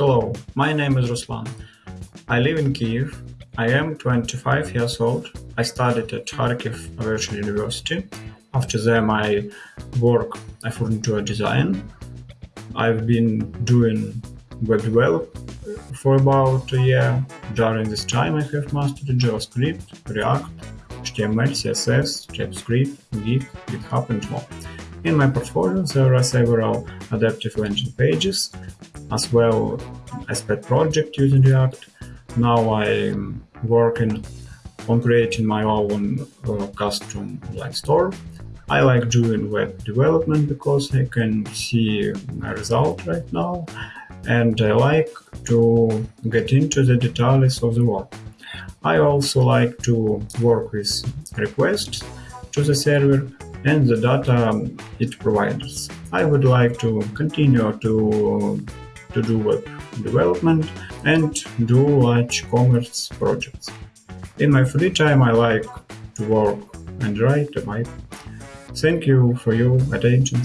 Hello, my name is Ruslan. I live in Kiev. I am 25 years old. I studied at Kharkiv Virtual University. After that, I work I furniture design. I've been doing web development for about a year. During this time, I have mastered JavaScript, React, HTML, CSS, TypeScript, Git, GitHub, and more. In my portfolio, there are several adaptive landing pages, as well as pet project using React. Now I'm working on creating my own uh, custom online store. I like doing web development because I can see my result right now and I like to get into the details of the work. I also like to work with requests to the server and the data it provides. I would like to continue to, to do web development and do large commerce projects. In my free time I like to work and write a Thank you for your attention.